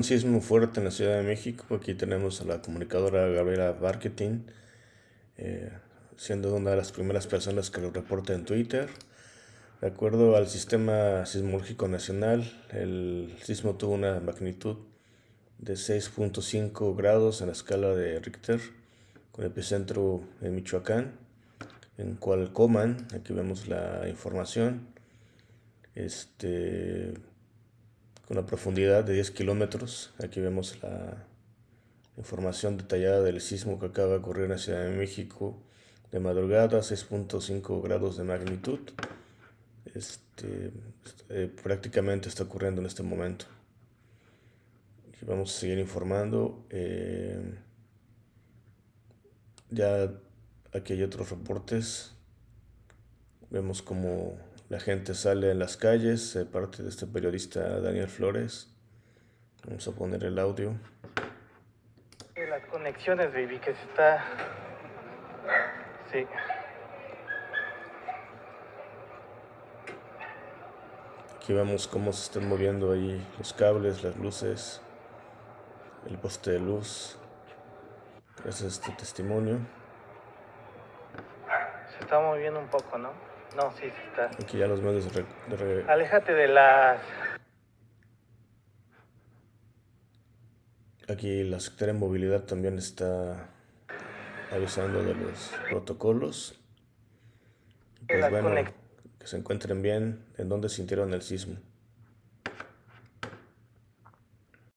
un sismo fuerte en la Ciudad de México. Aquí tenemos a la comunicadora Gabriela Marketing, eh, siendo una de las primeras personas que lo reporta en Twitter. De acuerdo al Sistema Sismológico Nacional, el sismo tuvo una magnitud de 6.5 grados en la escala de Richter, con epicentro en Michoacán, en Cualcoman, aquí vemos la información, este, con una profundidad de 10 kilómetros, aquí vemos la información detallada del sismo que acaba de ocurrir en la Ciudad de México de madrugada, 6.5 grados de magnitud este, eh, prácticamente está ocurriendo en este momento. Y vamos a seguir informando. Eh, ya aquí hay otros reportes. Vemos como la gente sale en las calles, parte de este periodista Daniel Flores. Vamos a poner el audio. Las conexiones, baby, que se está... Sí. Aquí vemos cómo se están moviendo ahí los cables, las luces, el poste de luz. Ese es este testimonio. Se está moviendo un poco, ¿no? No, sí, sí está. Aquí ya los medios de... de Aléjate de las... Aquí la Secretaría de Movilidad también está avisando de los protocolos. Pues bueno, que se encuentren bien, en donde sintieron el sismo.